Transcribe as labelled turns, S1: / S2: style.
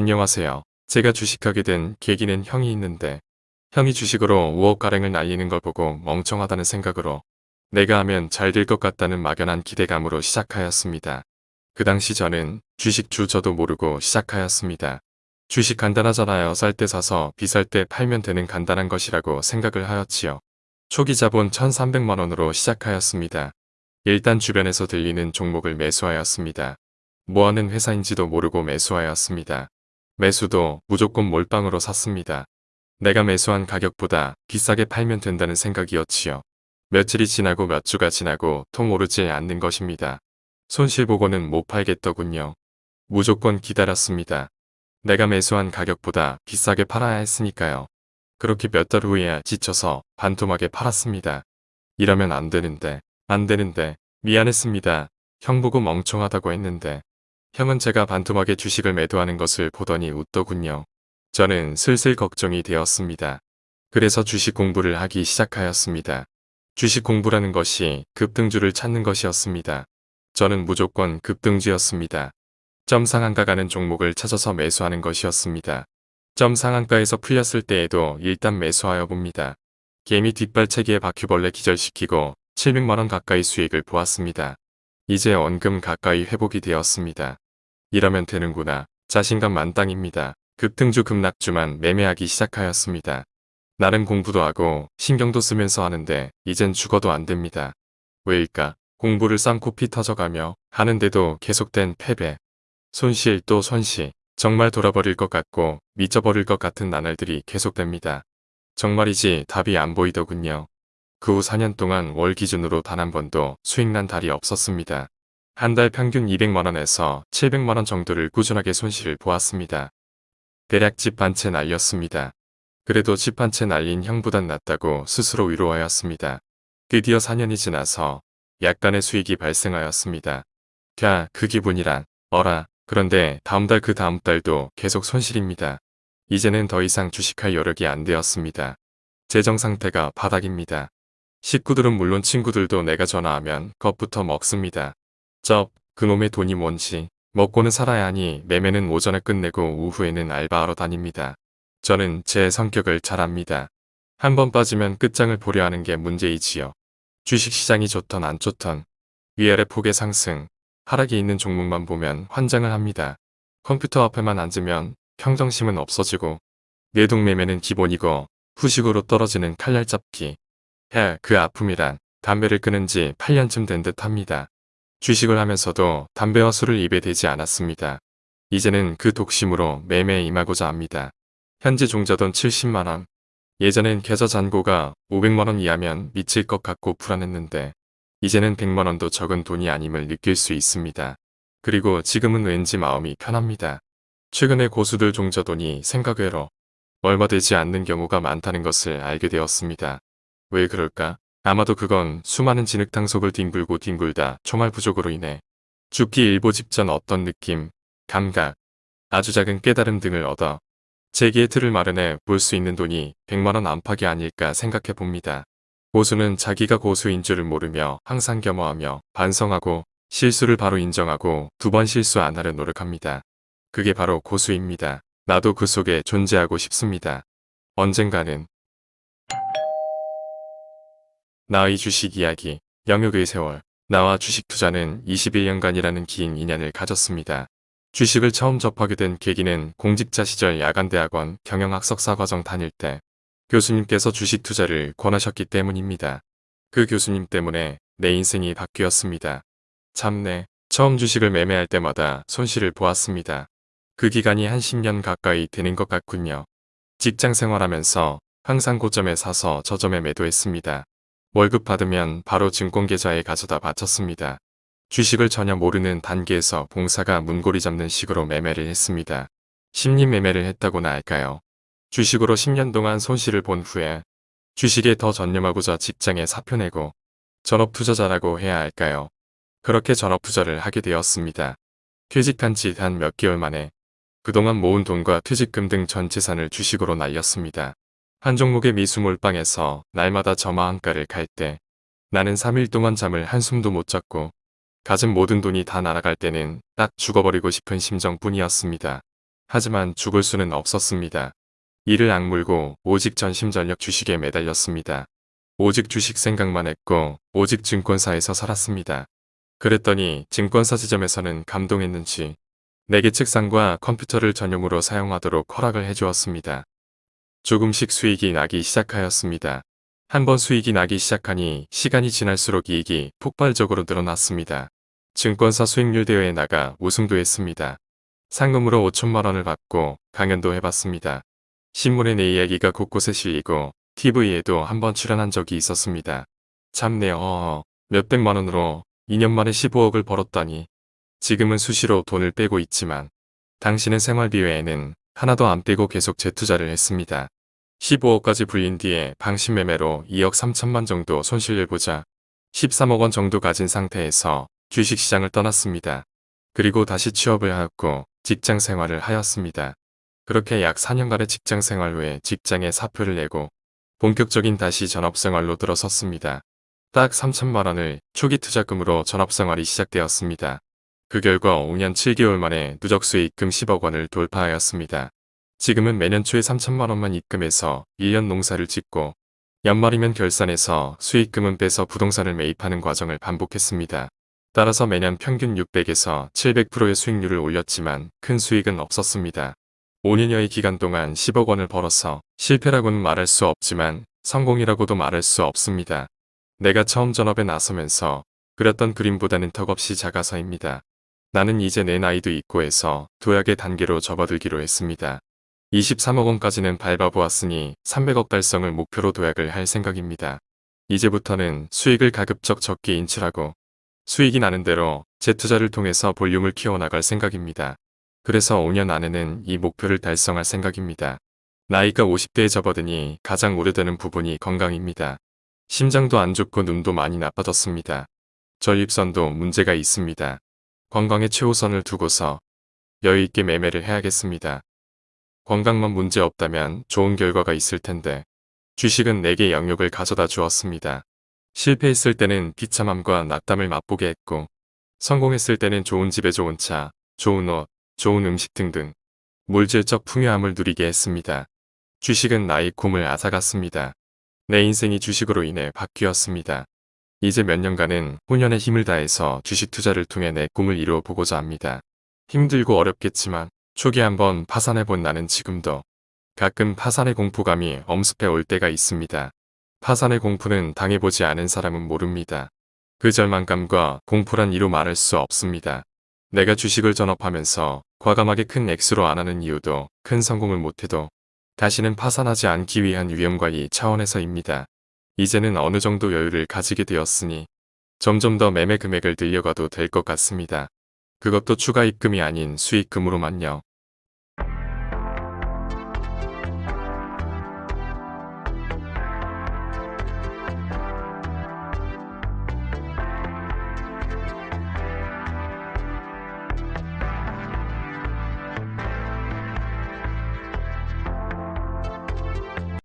S1: 안녕하세요. 제가 주식하게 된 계기는 형이 있는데 형이 주식으로 5억가량을 날리는 걸 보고 멍청하다는 생각으로 내가 하면 잘 될 것 같다는 막연한 기대감으로 시작하였습니다. 그 당시 저는 주식 주저도 모르고 시작하였습니다. 주식 간단하잖아요. 쌀 때 사서 비쌀 때 팔면 되는 간단한 것이라고 생각을 하였지요. 초기 자본 1300만원으로 시작하였습니다. 일단 주변에서 들리는 종목을 매수하였습니다. 뭐하는 회사인지도 모르고 매수하였습니다. 매수도 무조건 몰빵으로 샀습니다. 내가 매수한 가격보다 비싸게 팔면 된다는 생각이었지요. 며칠이 지나고 몇 주가 지나고 통 오르지 않는 것입니다. 손실 보고는 못 팔겠더군요. 무조건 기다렸습니다. 내가 매수한 가격보다 비싸게 팔아야 했으니까요. 그렇게 몇 달 후에야 지쳐서 반토막에 팔았습니다. 이러면 안 되는데, 안 되는데, 미안했습니다. 형 보고 멍청하다고 했는데. 형은 제가 반토막에 주식을 매도하는 것을 보더니 웃더군요. 저는 슬슬 걱정이 되었습니다. 그래서 주식 공부를 하기 시작하였습니다. 주식 공부라는 것이 급등주를 찾는 것이었습니다. 저는 무조건 급등주였습니다. 점 상한가 가는 종목을 찾아서 매수하는 것이었습니다. 점 상한가에서 풀렸을 때에도 일단 매수하여 봅니다. 개미 뒷발차기에 바퀴벌레 기절시키고 700만원 가까이 수익을 보았습니다. 이제 원금 가까이 회복이 되었습니다. 이러면 되는구나. 자신감 만땅입니다. 급등주 급락주만 매매하기 시작하였습니다. 나름 공부도 하고 신경도 쓰면서 하는데 이젠 죽어도 안 됩니다. 왜일까? 공부를 쌍코 피 터져가며 하는데도 계속된 패배. 손실 또 손실. 정말 돌아버릴 것 같고 미쳐버릴 것 같은 나날들이 계속됩니다. 정말이지 답이 안 보이더군요. 그 후 4년 동안 월 기준으로 단 한 번도 수익 난 달이 없었습니다. 한 달 평균 200만원에서 700만원 정도를 꾸준하게 손실을 보았습니다. 대략 집 한 채 날렸습니다. 그래도 집 한 채 날린 형보단 낫다고 스스로 위로하였습니다. 드디어 4년이 지나서 약간의 수익이 발생하였습니다. 캬, 그 기분이란, 어라, 그런데 다음 달 그 다음 달도 계속 손실입니다. 이제는 더 이상 주식할 여력이 안 되었습니다. 재정 상태가 바닥입니다. 식구들은 물론 친구들도 내가 전화하면 겁부터 먹습니다. 쩝, 그놈의 돈이 뭔지 먹고는 살아야 하니 매매는 오전에 끝내고 오후에는 알바하러 다닙니다. 저는 제 성격을 잘 압니다. 한 번 빠지면 끝장을 보려 하는 게 문제이지요. 주식시장이 좋던 안 좋던 위아래 폭의 상승, 하락이 있는 종목만 보면 환장을 합니다. 컴퓨터 앞에만 앉으면 평정심은 없어지고 내동매매는 기본이고 후식으로 떨어지는 칼날 잡기. 해, 그 아픔이란 담배를 끊은 지 8년쯤 된 듯 합니다. 주식을 하면서도 담배와 술을 입에 대지 않았습니다. 이제는 그 독심으로 매매에 임하고자 합니다. 현재 종자돈 70만원. 예전엔 계좌 잔고가 500만원 이하면 미칠 것 같고 불안했는데 이제는 100만원도 적은 돈이 아님을 느낄 수 있습니다. 그리고 지금은 왠지 마음이 편합니다. 최근에 고수들 종자돈이 생각외로 얼마 되지 않는 경우가 많다는 것을 알게 되었습니다. 왜 그럴까? 아마도 그건 수많은 진흙탕 속을 뒹굴고 뒹굴다 총알 부족으로 인해 죽기 일보 직전 어떤 느낌, 감각, 아주 작은 깨달음 등을 얻어 재기의 틀을 마련해 볼 수 있는 돈이 100만원 안팎이 아닐까 생각해 봅니다. 고수는 자기가 고수인 줄을 모르며 항상 겸허하며 반성하고 실수를 바로 인정하고 두 번 실수 안 하려 노력합니다. 그게 바로 고수입니다. 나도 그 속에 존재하고 싶습니다. 언젠가는 나의 주식 이야기, 영역의 세월, 나와 주식 투자는 21년간이라는 긴 인연을 가졌습니다. 주식을 처음 접하게 된 계기는 공직자 시절 야간대학원 경영학석사 과정 다닐 때 교수님께서 주식 투자를 권하셨기 때문입니다. 그 교수님 때문에 내 인생이 바뀌었습니다. 참내, 처음 주식을 매매할 때마다 손실을 보았습니다. 그 기간이 한 10년 가까이 되는 것 같군요. 직장 생활하면서 항상 고점에 사서 저점에 매도했습니다. 월급 받으면 바로 증권계좌에 가져다 바쳤습니다. 주식을 전혀 모르는 단계에서 봉사가 문고리 잡는 식으로 매매를 했습니다. 심리 매매를 했다고나 할까요? 주식으로 10년 동안 손실을 본 후에 주식에 더 전념하고자 직장에 사표 내고 전업투자자라고 해야 할까요? 그렇게 전업투자를 하게 되었습니다. 퇴직한 지 단 몇 개월 만에 그동안 모은 돈과 퇴직금 등 전 재산을 주식으로 날렸습니다. 한 종목의 미수 몰빵에서 날마다 저마한가를 갈 때 나는 3일 동안 잠을 한숨도 못 잤고 가진 모든 돈이 다 날아갈 때는 딱 죽어버리고 싶은 심정뿐이었습니다. 하지만 죽을 수는 없었습니다. 이를 악물고 오직 전심전력 주식에 매달렸습니다. 오직 주식 생각만 했고 오직 증권사에서 살았습니다. 그랬더니 증권사 지점에서는 감동했는지 내게 책상과 컴퓨터를 전용으로 사용하도록 허락을 해주었습니다. 조금씩 수익이 나기 시작하였습니다. 한번 수익이 나기 시작하니 시간이 지날수록 이익이 폭발적으로 늘어났습니다. 증권사 수익률 대회에 나가 우승도 했습니다. 상금으로 5천만 원을 받고 강연도 해봤습니다. 신문에 내 이야기가 곳곳에 실리고 TV에도 한번 출연한 적이 있었습니다. 참네요. 어어. 몇백만 원으로 2년 만에 15억을 벌었다니. 지금은 수시로 돈을 빼고 있지만 당신은 생활비 외에는 하나도 안 빼고 계속 재투자를 했습니다. 15억까지 불린 뒤에 방신 매매로 2억 3천만 정도 손실을 보자 13억 원 정도 가진 상태에서 주식시장을 떠났습니다. 그리고 다시 취업을 하였고 직장 생활을 하였습니다. 그렇게 약 4년간의 직장 생활 후에 직장에 사표를 내고 본격적인 다시 전업생활로 들어섰습니다. 딱 3천만 원을 초기 투자금으로 전업생활이 시작되었습니다. 그 결과 5년 7개월 만에 누적 수익금 10억 원을 돌파하였습니다. 지금은 매년 초에 3천만 원만 입금해서 1년 농사를 짓고 연말이면 결산해서 수익금은 빼서 부동산을 매입하는 과정을 반복했습니다. 따라서 매년 평균 600에서 700%의 수익률을 올렸지만 큰 수익은 없었습니다. 5년여의 기간 동안 10억 원을 벌어서 실패라고는 말할 수 없지만 성공이라고도 말할 수 없습니다. 내가 처음 전업에 나서면서 그렸던 그림보다는 턱없이 작아서입니다. 나는 이제 내 나이도 있고 해서 도약의 단계로 접어들기로 했습니다. 23억 원까지는 밟아보았으니 300억 달성을 목표로 도약을 할 생각입니다. 이제부터는 수익을 가급적 적게 인출하고 수익이 나는 대로 재투자를 통해서 볼륨을 키워나갈 생각입니다. 그래서 5년 안에는 이 목표를 달성할 생각입니다. 나이가 50대에 접어드니 가장 우려되는 부분이 건강입니다. 심장도 안 좋고 눈도 많이 나빠졌습니다. 저입선도 문제가 있습니다. 건강에 최우선을 두고서 여유있게 매매를 해야겠습니다. 건강만 문제 없다면 좋은 결과가 있을 텐데 주식은 내게 영역을 가져다 주었습니다. 실패했을 때는 비참함과 낙담을 맛보게 했고 성공했을 때는 좋은 집에 좋은 차, 좋은 옷, 좋은 음식 등등 물질적 풍요함을 누리게 했습니다. 주식은 나의 꿈을 앗아갔습니다. 내 인생이 주식으로 인해 바뀌었습니다. 이제 몇 년간은 혼연의 힘을 다해서 주식 투자를 통해 내 꿈을 이루어 보고자 합니다. 힘들고 어렵겠지만 초기 한번 파산해본 나는 지금도 가끔 파산의 공포감이 엄습해 올 때가 있습니다. 파산의 공포는 당해보지 않은 사람은 모릅니다. 그 절망감과 공포란 이루 말할 수 없습니다. 내가 주식을 전업하면서 과감하게 큰 액수로 안 하는 이유도 큰 성공을 못해도 다시는 파산하지 않기 위한 위험관리 차원에서입니다. 이제는 어느 정도 여유를 가지게 되었으니 점점 더 매매 금액을 늘려가도 될 것 같습니다. 그것도 추가 입금이 아닌 수익금으로만요.